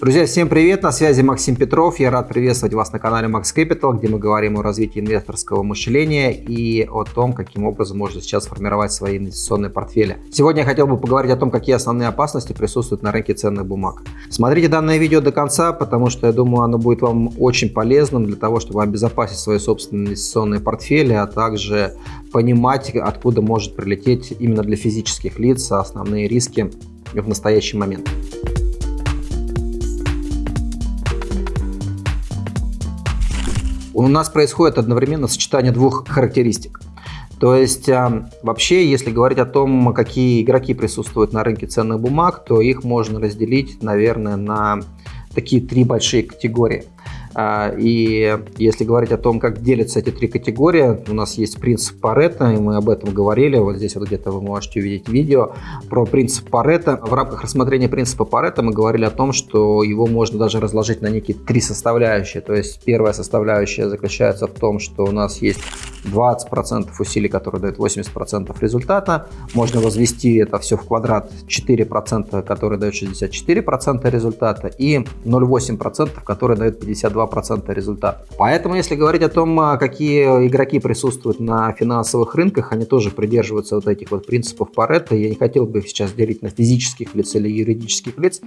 Друзья, всем привет! На связи Максим Петров. Я рад приветствовать вас на канале Max Capital, где мы говорим о развитии инвесторского мышления и о том, каким образом можно сейчас формировать свои инвестиционные портфели. Сегодня я хотел бы поговорить о том, какие основные опасности присутствуют на рынке ценных бумаг. Смотрите данное видео до конца, потому что я думаю, оно будет вам очень полезным для того, чтобы обезопасить свои собственные инвестиционные портфели, а также понимать, откуда может прилететь именно для физических лиц основные риски в настоящий момент. У нас происходит одновременно сочетание двух характеристик. То есть а, вообще, если говорить о том, какие игроки присутствуют на рынке ценных бумаг, то их можно разделить, наверное, на такие три большие категории. А, и если говорить о том, как делятся эти три категории, у нас есть принцип Паретта, и мы об этом говорили, вот здесь вот где-то вы можете увидеть видео про принцип Паретта. В рамках рассмотрения принципа Паретта мы говорили о том, что его можно даже разложить на некие три составляющие. То есть первая составляющая заключается в том, что у нас есть 20% усилий, которые дают 80% результата. Можно возвести это все в квадрат 4%, которые дают 64% результата, и 0,8%, которые дают 52 2% результата. Поэтому, если говорить о том, а, какие игроки присутствуют на финансовых рынках, они тоже придерживаются вот этих вот принципов Паретта. Я не хотел бы их сейчас делить на физических лиц или юридических лиц.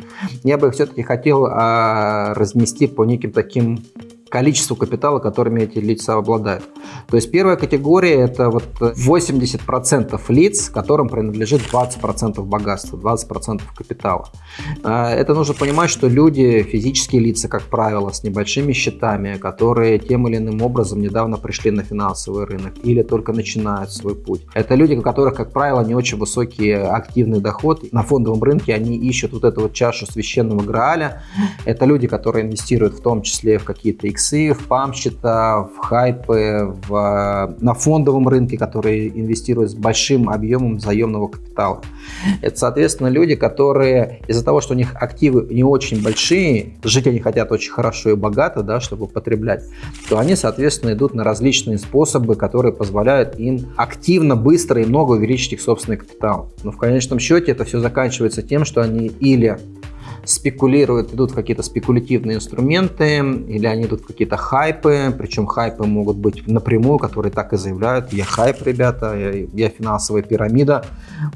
Я бы все-таки хотел а, разнести по неким таким количеству капитала, которыми эти лица обладают. То есть первая категория это вот 80% лиц, которым принадлежит 20% богатства, 20% капитала. А, это нужно понимать, что люди, физические лица, как правило, с небольшими счетами, которые тем или иным образом недавно пришли на финансовый рынок или только начинают свой путь. Это люди, у которых, как правило, не очень высокий активный доход. На фондовом рынке они ищут вот эту вот чашу священного Грааля. Это люди, которые инвестируют в том числе в какие-то X иксы, в пампсчета, в хайпы, в, на фондовом рынке, которые инвестируют с большим объемом заемного капитала. Это, соответственно, люди, которые из-за того, что у них активы не очень большие, жить они хотят очень хорошо и богато, да, чтобы потреблять, то они, соответственно, идут на различные способы, которые позволяют им активно, быстро и много увеличить их собственный капитал. Но в конечном счете это все заканчивается тем, что они или спекулируют, идут какие-то спекулятивные инструменты, или они идут какие-то хайпы, причем хайпы могут быть напрямую, которые так и заявляют, я хайп, ребята, я, я финансовая пирамида,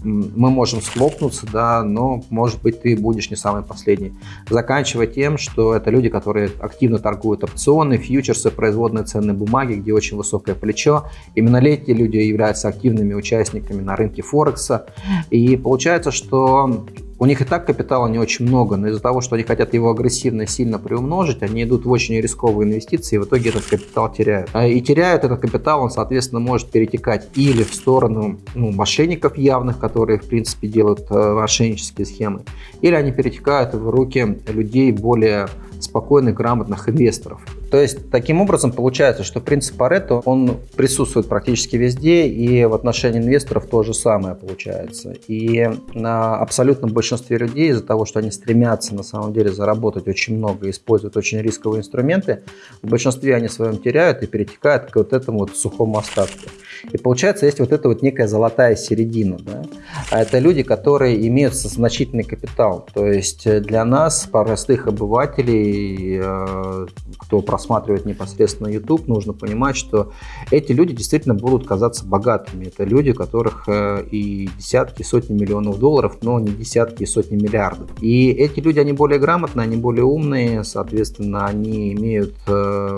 мы можем схлопнуться, да, но может быть ты будешь не самый последний. Заканчивая тем, что это люди, которые активно торгуют опционы, фьючерсы, производные ценные бумаги, где очень высокое плечо. Именно эти люди являются активными участниками на рынке Форекса. И получается, что у них и так капитала не очень много, но из-за того, что они хотят его агрессивно сильно приумножить, они идут в очень рисковые инвестиции и в итоге этот капитал теряют. А и теряют этот капитал, он, соответственно, может перетекать или в сторону ну, мошенников явных, которые, в принципе, делают э, мошеннические схемы, или они перетекают в руки людей более спокойных, грамотных инвесторов. То есть, таким образом получается, что принцип Паретто, он присутствует практически везде, и в отношении инвесторов то же самое получается. И на абсолютном большинстве людей из-за того, что они стремятся на самом деле заработать очень много, используют очень рисковые инструменты, в большинстве они своем теряют и перетекают к вот этому вот сухому остатку. И получается, есть вот эта вот некая золотая середина. Да? А это люди, которые имеют значительный капитал. То есть для нас, простых обывателей, э, кто просматривает непосредственно YouTube, нужно понимать, что эти люди действительно будут казаться богатыми. Это люди, у которых э, и десятки, сотни миллионов долларов, но не десятки и сотни миллиардов. И эти люди, они более грамотные, они более умные, соответственно, они имеют э,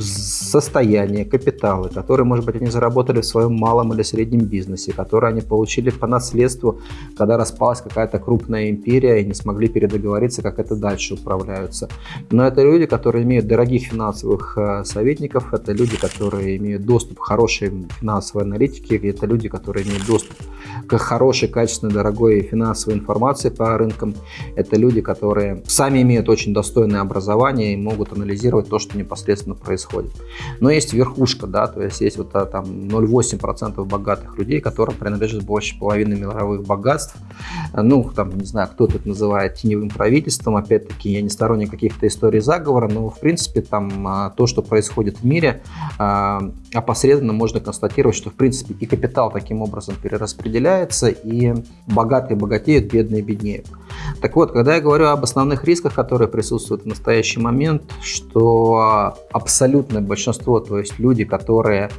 состояние, капиталы, которые, может быть, они заработали в своем малом или среднем бизнесе, которые они получили по наследству, когда распалась какая-то крупная империя и не смогли передоговориться, как это дальше управляются. Но это люди, которые имеют дорогих финансовых э, советников, это люди, которые имеют доступ к хорошей финансовой аналитике, это люди, которые имеют доступ к хорошей, качественной, дорогой финансовой информации по рынкам. Это люди, которые сами имеют очень достойное образование и могут анализировать то, что непосредственно происходит. Но есть верхушка, да, то есть есть вот а, там 0,8% богатых людей, которым принадлежит больше половины мировых богатств. Ну, там, не знаю, кто это называет теневым правительством. Опять-таки, я не сторонник каких-то историй заговора, но, в принципе, там а, то, что происходит в мире, а, опосредованно можно констатировать, что, в принципе, и капитал таким образом перераспределяется, и богатые богатеют, бедные беднеют. Так вот, когда я говорю об основных рисках, которые присутствуют в настоящий момент, что абсолютное большинство, то есть люди, которые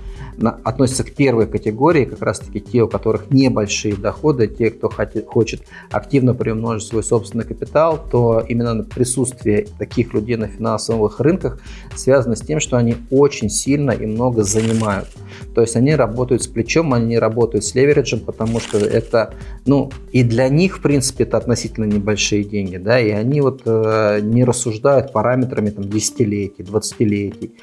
относятся к первой категории, как раз таки те, у которых небольшие доходы, те, кто хочет активно приумножить свой собственный капитал, то именно присутствие таких людей на финансовых рынках связано с тем, что они очень сильно и много занимают. То есть они работают с плечом, они работают с левериджем, потому что это, ну, и для них, в принципе, это относительно небольшие деньги, да, и они вот э, не рассуждают параметрами там десятилетий, двадцатилетий,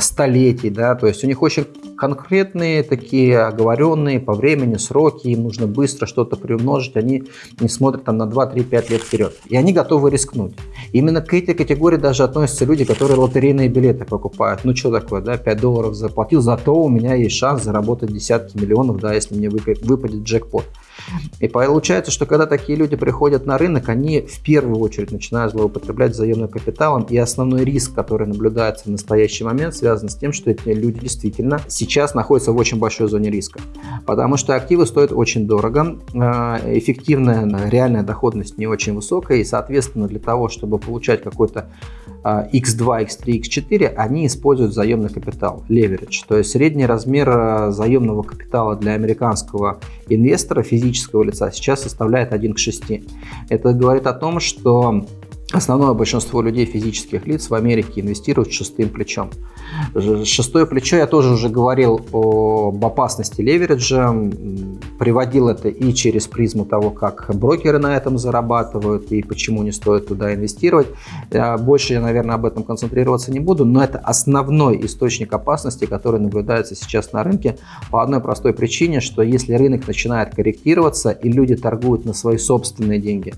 столетий, да, то есть у них очень конкретные такие оговоренные по времени сроки, им нужно быстро что-то приумножить, они не смотрят там на 2, 3, 5 лет вперед, и они готовы рискнуть. Именно к этой категории даже относятся люди, которые лотерейные билеты покупают. Ну что такое, да, 5 долларов заплатил, зато у меня есть шанс заработать десятки миллионов, да, если мне выпадет джекпот. И получается, что когда такие люди приходят на рынок, они в первую очередь начинают злоупотреблять заемным капиталом, и основной риск, который наблюдается в настоящий момент, связан с тем, что эти люди действительно сейчас находятся в очень большой зоне риска. Потому что активы стоят очень дорого, э, эффективная реальная доходность не очень высокая, и, соответственно, для того, чтобы получать какой-то X2, X3, X4, они используют заемный капитал, leverage. То есть средний размер э, заемного капитала для американского инвестора, физического лица, сейчас составляет 1 к 6. Это говорит о том, что Основное большинство людей, физических лиц в Америке инвестируют шестым плечом. Шестое плечо, я тоже уже говорил об опасности левериджа, приводил это и через призму того, как брокеры на этом зарабатывают и почему не стоит туда инвестировать. Больше я, наверное, об этом концентрироваться не буду, но это основной источник опасности, который наблюдается сейчас на рынке по одной простой причине, что если рынок начинает корректироваться и люди торгуют на свои собственные деньги,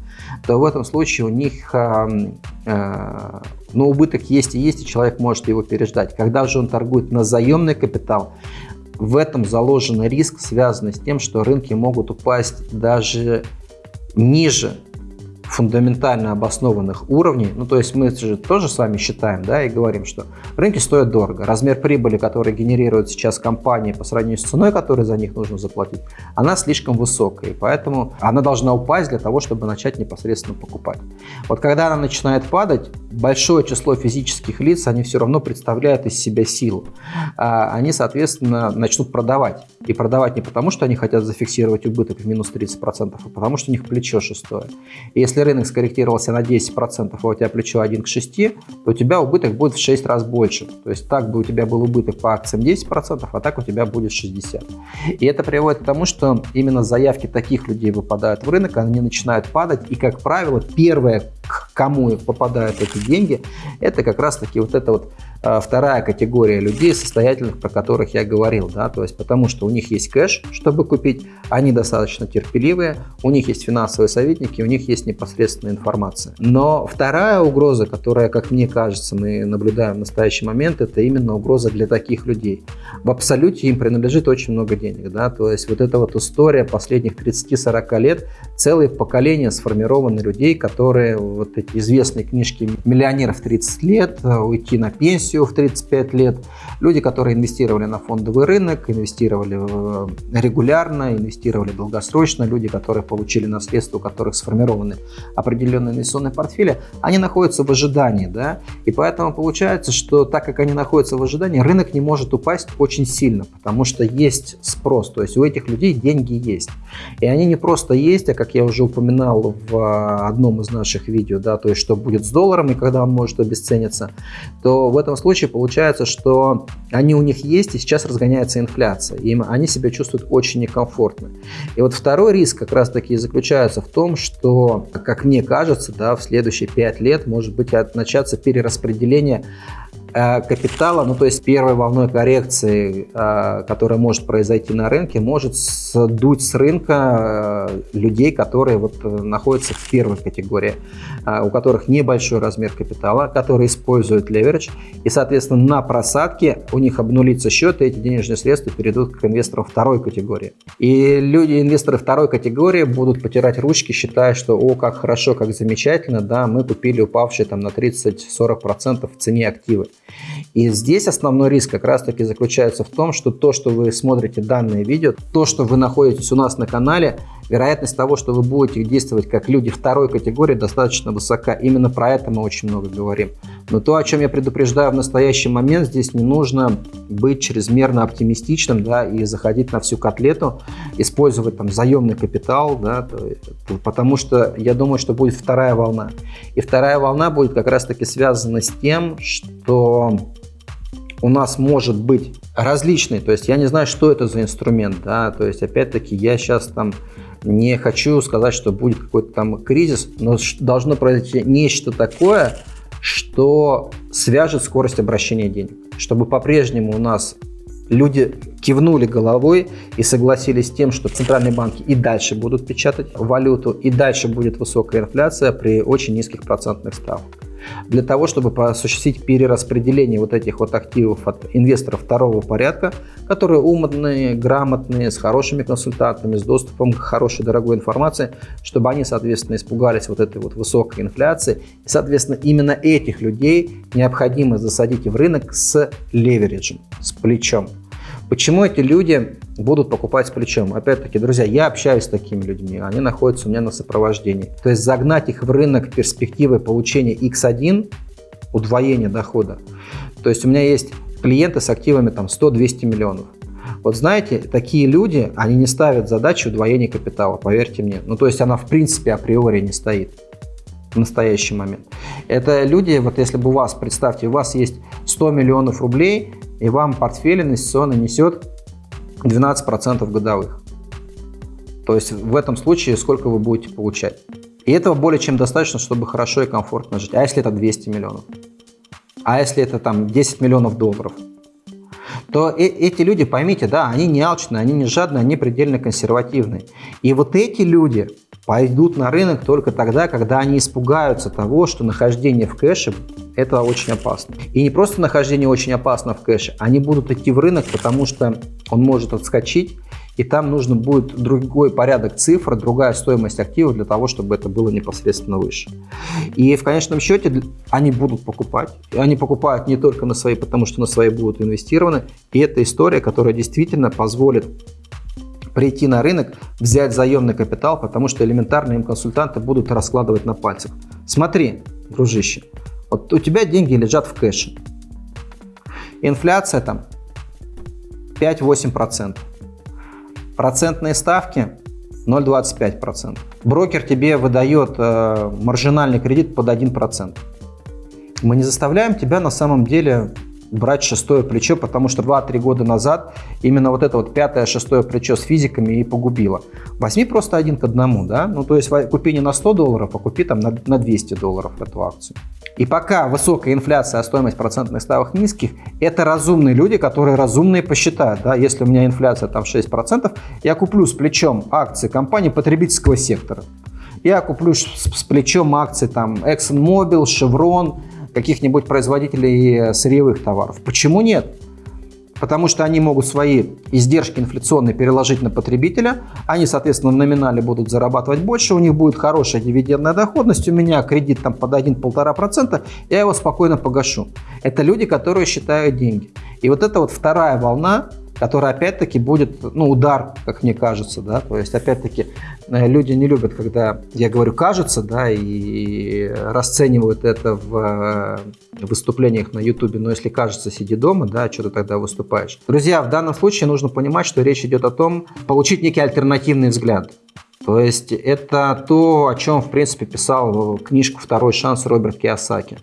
то в этом случае у них а, Э, но убыток есть и есть, и человек может его переждать. Когда же он торгует на заемный капитал, в этом заложен риск, связанный с тем, что рынки могут упасть даже ниже фундаментально обоснованных уровней, ну то есть мы же тоже с вами считаем, да, и говорим, что рынки стоят дорого. Размер прибыли, который генерирует сейчас компании по сравнению с ценой, которую за них нужно заплатить, она слишком высокая, и поэтому она должна упасть для того, чтобы начать непосредственно покупать. Вот когда она начинает падать, большое число физических лиц, они все равно представляют из себя силу. А они, соответственно, начнут продавать. И продавать не потому, что они хотят зафиксировать убыток в минус 30%, а потому что у них плечо шестое. И если рынок скорректировался на 10%, а у тебя плечо 1 к 6, то у тебя убыток будет в 6 раз больше. То есть так бы у тебя был убыток по акциям 10%, а так у тебя будет 60%. И это приводит к тому, что именно заявки таких людей выпадают в рынок, они начинают падать, и, как правило, первое, к кому попадают эти деньги, это как раз-таки вот это вот вторая категория людей состоятельных, про которых я говорил, да, то есть потому что у них есть кэш, чтобы купить, они достаточно терпеливые, у них есть финансовые советники, у них есть непосредственная информация. Но вторая угроза, которая, как мне кажется, мы наблюдаем в настоящий момент, это именно угроза для таких людей. В абсолюте им принадлежит очень много денег, да, то есть вот эта вот история последних 30-40 лет, целые поколения сформированы людей, которые вот эти известные книжки миллионеров 30 лет, уйти на пенсию, пенсию в 35 лет, люди, которые инвестировали на фондовый рынок, инвестировали э, регулярно, инвестировали долгосрочно, люди, которые получили наследство, у которых сформированы определенные инвестиционные портфели, они находятся в ожидании, да, и поэтому получается, что так как они находятся в ожидании, рынок не может упасть очень сильно, потому что есть спрос, то есть у этих людей деньги есть. И они не просто есть, а как я уже упоминал в э, одном из наших видео, да, то есть что будет с долларом и когда он может обесцениться, то в этом случае случае получается, что они у них есть, и сейчас разгоняется инфляция. И они себя чувствуют очень некомфортно. И вот второй риск как раз-таки заключается в том, что, как мне кажется, да, в следующие 5 лет может быть начаться перераспределение капитала, ну то есть первой волной коррекции, э, которая может произойти на рынке, может сдуть с рынка э, людей, которые вот находятся в первой категории, у которых небольшой размер капитала, которые используют леверидж, и, соответственно, на просадке у них обнулится счет, и эти денежные средства перейдут к инвесторам второй категории. И люди, инвесторы второй категории будут потирать ручки, считая, что о, как хорошо, как замечательно, да, мы купили упавшие там на 30-40% в цене активы. И здесь основной риск как раз-таки заключается в том, что то, что вы смотрите данное видео, то, что вы находитесь у нас на канале, вероятность того, что вы будете действовать как люди второй категории, достаточно высока. Именно про это мы очень много говорим. Но то, о чем я предупреждаю в настоящий момент, здесь не нужно быть чрезмерно оптимистичным да, и заходить на всю котлету, использовать там заемный капитал, да, то, потому что я думаю, что будет вторая волна. И вторая волна будет как раз-таки связана с тем, что у нас может быть различный, то есть я не знаю, что это за инструмент, да, то есть опять-таки я сейчас там не хочу сказать, что будет какой-то там кризис, но должно произойти нечто такое, что свяжет скорость обращения денег, чтобы по-прежнему у нас люди кивнули головой и согласились с тем, что центральные банки и дальше будут печатать валюту, и дальше будет высокая инфляция при очень низких процентных ставках для того, чтобы осуществить перераспределение вот этих вот активов от инвесторов второго порядка, которые умные, грамотные, с хорошими консультантами, с доступом к хорошей дорогой информации, чтобы они, соответственно, испугались вот этой вот высокой инфляции. И, соответственно, именно этих людей необходимо засадить в рынок с левериджем, с плечом. Почему эти люди будут покупать с плечом? Опять-таки, друзья, я общаюсь с такими людьми, они находятся у меня на сопровождении. То есть загнать их в рынок перспективы получения X1, удвоения дохода. То есть у меня есть клиенты с активами там 100-200 миллионов. Вот знаете, такие люди, они не ставят задачу удвоения капитала, поверьте мне. Ну, то есть она в принципе априори не стоит в настоящий момент. Это люди, вот если бы у вас, представьте, у вас есть 100 миллионов рублей, и вам портфель инвестиционный несет 12% годовых. То есть в этом случае сколько вы будете получать. И этого более чем достаточно, чтобы хорошо и комфортно жить. А если это 200 миллионов? А если это там 10 миллионов долларов? то э эти люди, поймите, да, они не алчные, они не жадные, они предельно консервативные. И вот эти люди пойдут на рынок только тогда, когда они испугаются того, что нахождение в кэше это очень опасно. И не просто нахождение очень опасно в кэше, они будут идти в рынок, потому что он может отскочить, и там нужно будет другой порядок цифр, другая стоимость активов для того, чтобы это было непосредственно выше. И в конечном счете они будут покупать. И они покупают не только на свои, потому что на свои будут инвестированы. И это история, которая действительно позволит прийти на рынок, взять заемный капитал, потому что элементарно им консультанты будут раскладывать на пальцах. Смотри, дружище, вот у тебя деньги лежат в кэше. Инфляция там 5-8%. Процентные ставки 0,25%. Брокер тебе выдает э, маржинальный кредит под 1%. Мы не заставляем тебя на самом деле брать шестое плечо, потому что 2-3 года назад именно вот это вот пятое, шестое плечо с физиками и погубило. Возьми просто один к одному, да, ну то есть купи не на 100 долларов, а купи там на, на 200 долларов эту акцию. И пока высокая инфляция, а стоимость процентных ставок низких, это разумные люди, которые разумные посчитают, да, если у меня инфляция там 6%, я куплю с плечом акции компании потребительского сектора. Я куплю с, плечом акции там ExxonMobil, Chevron, каких-нибудь производителей э, сырьевых товаров. Почему нет? Потому что они могут свои издержки инфляционные переложить на потребителя, они, соответственно, в номинале будут зарабатывать больше, у них будет хорошая дивидендная доходность, у меня кредит там под 1-1,5%, я его спокойно погашу. Это люди, которые считают деньги. И вот это вот вторая волна, который опять-таки будет, ну, удар, как мне кажется, да, то есть опять-таки э, люди не любят, когда я говорю кажется, да, и расценивают это в э, выступлениях на ютубе, но если кажется, сиди дома, да, что ты тогда выступаешь. Друзья, в данном случае нужно понимать, что речь идет о том, получить некий альтернативный взгляд. То есть это то, о чем, в принципе, писал книжку «Второй шанс» Роберт Киосаки.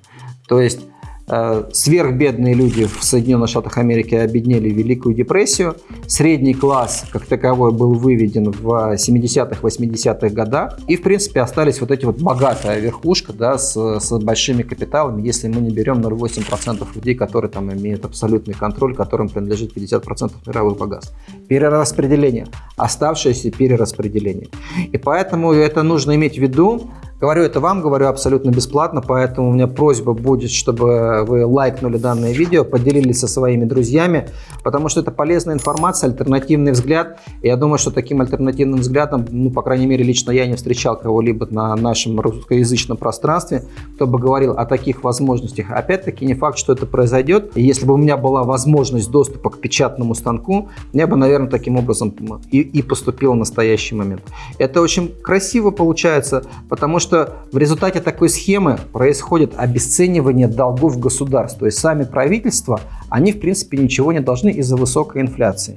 То есть сверхбедные люди в Соединенных Штатах Америки обеднели Великую депрессию. Средний класс, как таковой, был выведен в 70-х, 80-х годах. И, в принципе, остались вот эти вот богатая верхушка да, с, с большими капиталами, если мы не берем 0,8% людей, которые там имеют абсолютный контроль, которым принадлежит 50% мировых богатств. Перераспределение. Оставшееся перераспределение. И поэтому это нужно иметь в виду, Говорю это вам, говорю абсолютно бесплатно, поэтому у меня просьба будет, чтобы вы лайкнули данное видео, поделились со своими друзьями, потому что это полезная информация, альтернативный взгляд. Я думаю, что таким альтернативным взглядом, ну, по крайней мере, лично я не встречал кого-либо на нашем русскоязычном пространстве, кто бы говорил о таких возможностях. Опять-таки, не факт, что это произойдет. И если бы у меня была возможность доступа к печатному станку, я бы, наверное, таким образом и, и поступил в настоящий момент. Это очень красиво получается, потому что что в результате такой схемы происходит обесценивание долгов государств. То есть сами правительства, они в принципе ничего не должны из-за высокой инфляции.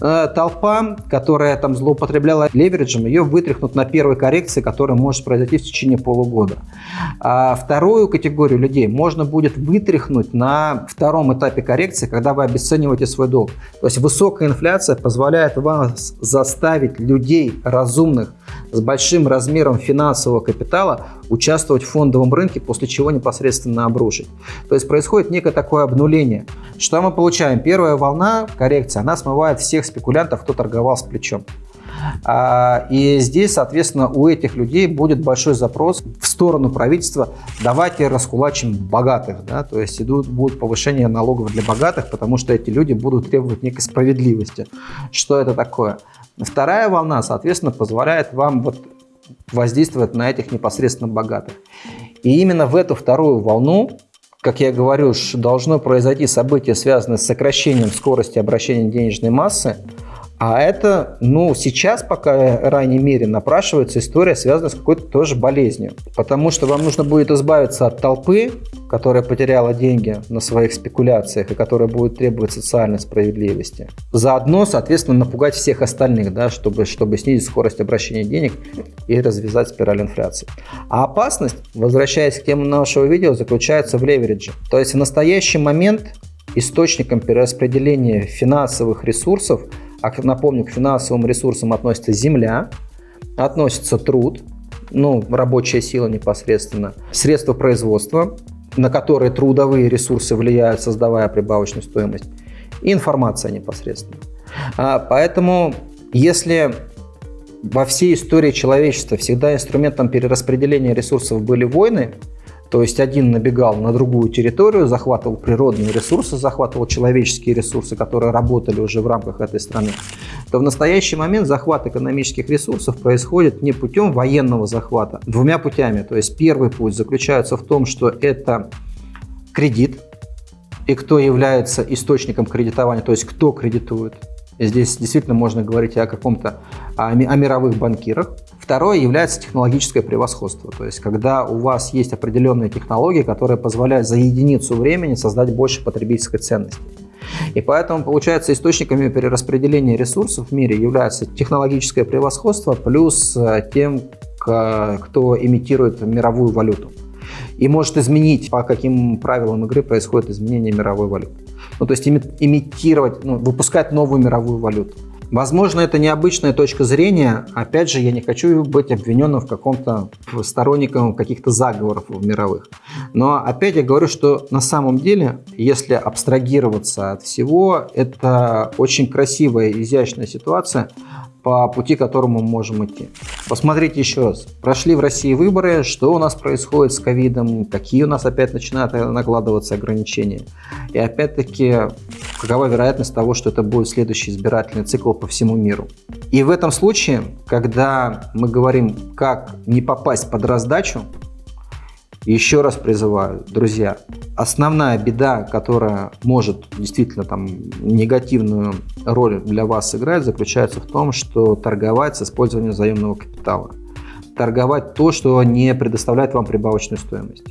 Э, толпа, которая там злоупотребляла левериджем, ее вытряхнут на первой коррекции, которая может произойти в течение полугода. А вторую категорию людей можно будет вытряхнуть на втором этапе коррекции, когда вы обесцениваете свой долг. То есть высокая инфляция позволяет вам заставить людей разумных с большим размером финансового капитала участвовать в фондовом рынке, после чего непосредственно обрушить. То есть происходит некое такое обнуление. Что мы получаем? Первая волна коррекции, она смывает всех спекулянтов, кто торговал с плечом. А, и здесь, соответственно, у этих людей будет большой запрос в сторону правительства «давайте раскулачим богатых». Да? То есть идут, будут повышение налогов для богатых, потому что эти люди будут требовать некой справедливости. Что это такое? Вторая волна, соответственно, позволяет вам вот воздействовать на этих непосредственно богатых. И именно в эту вторую волну, как я говорю, должно произойти событие, связанное с сокращением скорости обращения денежной массы, а это, ну, сейчас пока в ранней мере напрашивается история, связанная с какой-то тоже болезнью. Потому что вам нужно будет избавиться от толпы, которая потеряла деньги на своих спекуляциях и которая будет требовать социальной справедливости. Заодно, соответственно, напугать всех остальных, да, чтобы, чтобы снизить скорость обращения денег и развязать спираль инфляции. А опасность, возвращаясь к теме нашего видео, заключается в леверидже. То есть в настоящий момент источником перераспределения финансовых ресурсов – а напомню, к финансовым ресурсам относится земля, относится труд, ну, рабочая сила непосредственно, средства производства, на которые трудовые ресурсы влияют, создавая прибавочную стоимость, и информация непосредственно. А, поэтому, если во всей истории человечества всегда инструментом перераспределения ресурсов были войны, то есть один набегал на другую территорию, захватывал природные ресурсы, захватывал человеческие ресурсы, которые работали уже в рамках этой страны, то в настоящий момент захват экономических ресурсов происходит не путем военного захвата, двумя путями. То есть первый путь заключается в том, что это кредит, и кто является источником кредитования, то есть кто кредитует. Здесь действительно можно говорить о каком-то о, о мировых банкирах. Второе является технологическое превосходство. То есть, когда у вас есть определенные технологии, которые позволяют за единицу времени создать больше потребительской ценности. И поэтому, получается, источниками перераспределения ресурсов в мире является технологическое превосходство плюс э, тем, кто имитирует мировую валюту. И может изменить, по каким правилам игры происходит изменение мировой валюты. Ну, то есть имитировать, ну, выпускать новую мировую валюту. Возможно, это необычная точка зрения. Опять же, я не хочу быть обвиненным в каком-то сторонником каких-то заговоров мировых. Но опять я говорю, что на самом деле, если абстрагироваться от всего, это очень красивая, изящная ситуация, по пути, которому мы можем идти. Посмотрите еще раз. Прошли в России выборы, что у нас происходит с ковидом, какие у нас опять начинают накладываться ограничения. И опять-таки, какова вероятность того, что это будет следующий избирательный цикл по всему миру. И в этом случае, когда мы говорим, как не попасть под раздачу, еще раз призываю, друзья, основная беда, которая может действительно там негативную роль для вас сыграть, заключается в том, что торговать с использованием заемного капитала. Торговать то, что не предоставляет вам прибавочную стоимость,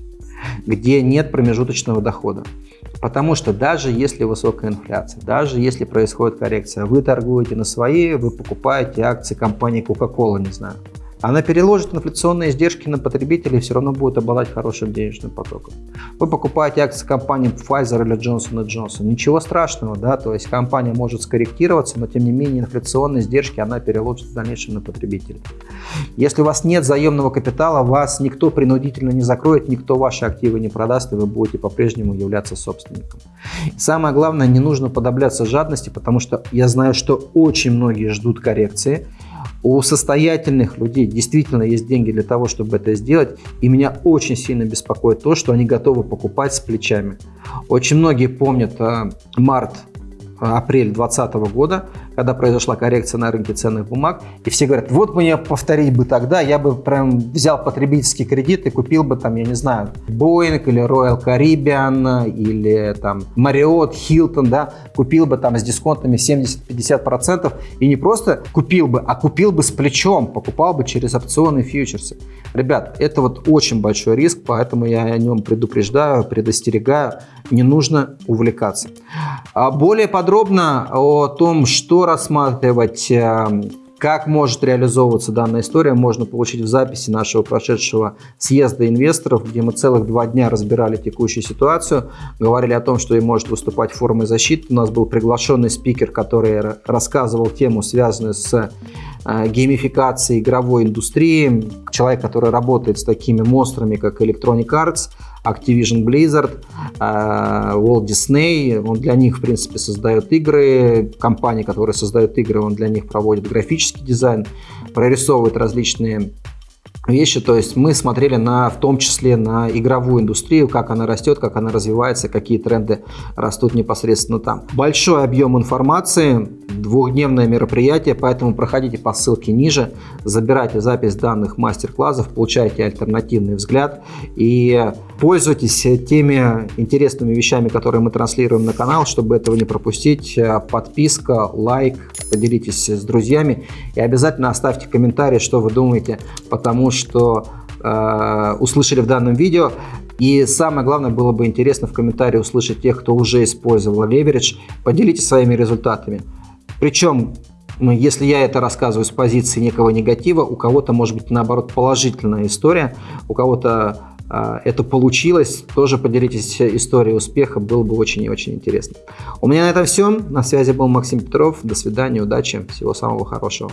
где нет промежуточного дохода. Потому что даже если высокая инфляция, даже если происходит коррекция, вы торгуете на свои, вы покупаете акции компании Coca-Cola, не знаю, она переложит инфляционные издержки на потребителей и все равно будет обладать хорошим денежным потоком. Вы покупаете акции компании Pfizer или Johnson Johnson. Ничего страшного, да, то есть компания может скорректироваться, но тем не менее инфляционные издержки она переложит в дальнейшем на потребителей. Если у вас нет заемного капитала, вас никто принудительно не закроет, никто ваши активы не продаст, и вы будете по-прежнему являться собственником. самое главное, не нужно подобляться жадности, потому что я знаю, что очень многие ждут коррекции, У состоятельных людей действительно есть деньги для того, чтобы это сделать. И меня очень сильно беспокоит то, что они готовы покупать с плечами. Очень многие помнят э, март апрель 2020 года, когда произошла коррекция на рынке ценных бумаг, и все говорят, вот мне повторить бы тогда, я бы прям взял потребительский кредит и купил бы там, я не знаю, Boeing или Royal Caribbean или там Marriott, Hilton, да, купил бы там с дисконтами 70-50% и не просто купил бы, а купил бы с плечом, покупал бы через опционы фьючерсы. Ребят, это вот очень большой риск, поэтому я о нем предупреждаю, предостерегаю, не нужно увлекаться. А более подробно о том, что рассматривать, э, как может реализовываться данная история, можно получить в записи нашего прошедшего съезда инвесторов, где мы целых два дня разбирали текущую ситуацию, говорили о том, что и может выступать формой защиты. У нас был приглашенный спикер, который рассказывал тему, связанную с э, геймификацией игровой индустрии. Человек, который работает с такими монстрами, как Electronic Arts, Activision Blizzard, э, Walt Disney, он для них, в принципе, создает игры, компании, которые создают игры, он для них проводит графический дизайн, прорисовывает различные вещи. То есть мы смотрели на, в том числе на игровую индустрию, как она растет, как она развивается, какие тренды растут непосредственно там. Большой объем информации, двухдневное мероприятие, поэтому проходите по ссылке ниже, забирайте запись данных мастер-классов, получайте альтернативный взгляд и пользуйтесь теми интересными вещами, которые мы транслируем на канал, чтобы этого не пропустить. Подписка, лайк, поделитесь с друзьями и обязательно оставьте комментарий, что вы думаете, потому что э, услышали в данном видео. И самое главное, было бы интересно в комментарии услышать тех, кто уже использовал леверидж. Поделитесь своими результатами. Причем, ну, если я это рассказываю с позиции некого негатива, у кого-то может быть наоборот положительная история, у кого-то э, это получилось, тоже поделитесь историей успеха, было бы очень и очень интересно. У меня на этом все. На связи был Максим Петров. До свидания, удачи, всего самого хорошего.